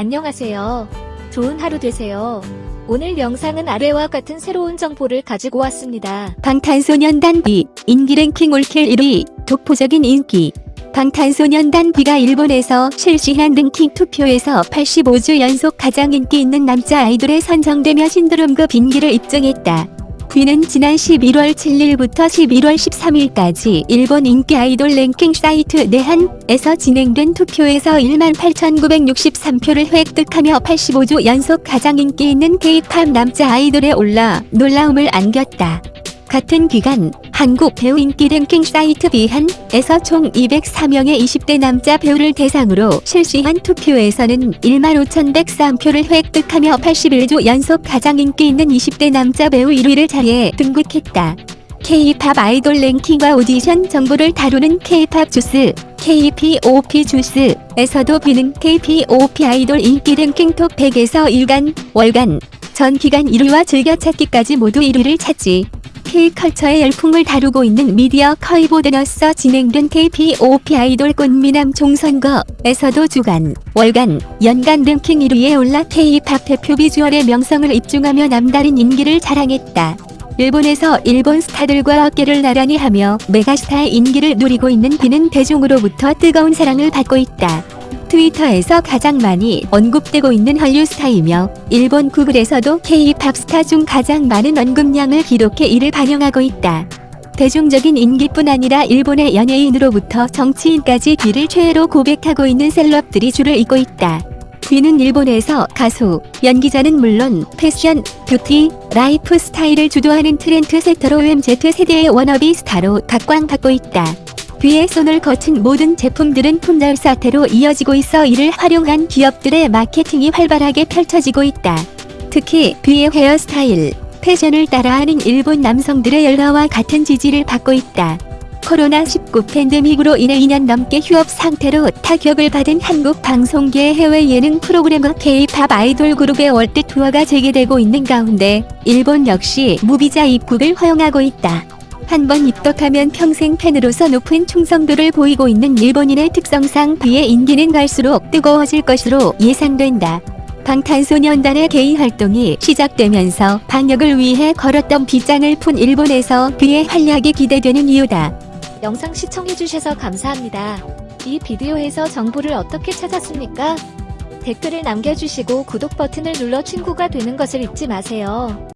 안녕하세요. 좋은 하루 되세요. 오늘 영상은 아래와 같은 새로운 정보를 가지고 왔습니다. 방탄소년단 B 인기 랭킹 올킬 1위 독보적인 인기 방탄소년단 B가 일본에서 실시한 랭킹 투표에서 85주 연속 가장 인기 있는 남자 아이돌에 선정되며 신드롬급 인기를 입증했다. B는 지난 11월 7일부터 11월 13일까지 일본 인기 아이돌 랭킹 사이트 내한에서 진행된 투표에서 18,963표를 획득하며 85주 연속 가장 인기 있는 K-팝 남자 아이돌에 올라 놀라움을 안겼다. 같은 기간 한국 배우 인기 랭킹 사이트 비한에서 총 204명의 20대 남자 배우를 대상으로 실시한 투표에서는 15,103표를 획득하며 81주 연속 가장 인기 있는 20대 남자 배우 1위를 자리에 등극했다. K-팝 아이돌 랭킹과 오디션 정보를 다루는 K-팝 주스, KPOP JUICE에서도 뷔는 KPOP 아이돌 인기 랭킹 톱 100에서 일간, 월간, 전 기간 1위와 즐겨찾기까지 모두 1위를 차지. K컬처의 열풍을 다루고 있는 미디어 커이보드너서 진행된 KPOP 아이돌 꽃미남 종선거에서도 주간, 월간, 연간 랭킹 1위에 올라 K-팝 대표 비주얼의 명성을 입증하며 남다른 인기를 자랑했다. 일본에서 일본 스타들과 어깨를 나란히 하며 메가스타의 인기를 누리고 있는 비는 대중으로부터 뜨거운 사랑을 받고 있다. 트위터에서 가장 많이 언급되고 있는 한류 스타이며 일본 구글에서도 K-팝 스타 중 가장 많은 언급량을 기록해 이를 반영하고 있다. 대중적인 인기뿐 아니라 일본의 연예인으로부터 정치인까지 뷔를 최애로 고백하고 있는 셀럽들이 줄을 잇고 있다. 뷔는 일본에서 가수, 연기자는 물론 패션, 뷰티, 라이프 스타일을 주도하는 트렌드 세터로 MZ세대의 워너비 스타로 각광받고 있다. 뷔의 손을 거친 모든 제품들은 품절 사태로 이어지고 있어 이를 활용한 기업들의 마케팅이 활발하게 펼쳐지고 있다. 특히 뷔의 헤어스타일, 패션을 따라하는 일본 남성들의 열화와 같은 지지를 받고 있다. 코로나19 팬데믹으로 인해 2년 넘게 휴업 상태로 타격을 받은 한국 방송계의 해외 예능 프로그램과 K-팝 아이돌 그룹의 월드 투어가 재개되고 있는 가운데 일본 역시 무비자 입국을 허용하고 있다. 한 번 입덕하면 평생 팬으로서 높은 충성도를 보이고 있는 일본인의 특성상 그의 인기는 갈수록 뜨거워질 것으로 예상된다. 방탄소년단의 개인 활동이 시작되면서 방역을 위해 걸었던 빗장을 푼 일본에서 그의 활약이 기대되는 이유다. 영상 시청해주셔서 감사합니다. 이 비디오에서 정보를 어떻게 찾았습니까? 댓글을 남겨주시고 구독 버튼을 눌러 친구가 되는 것을 잊지 마세요.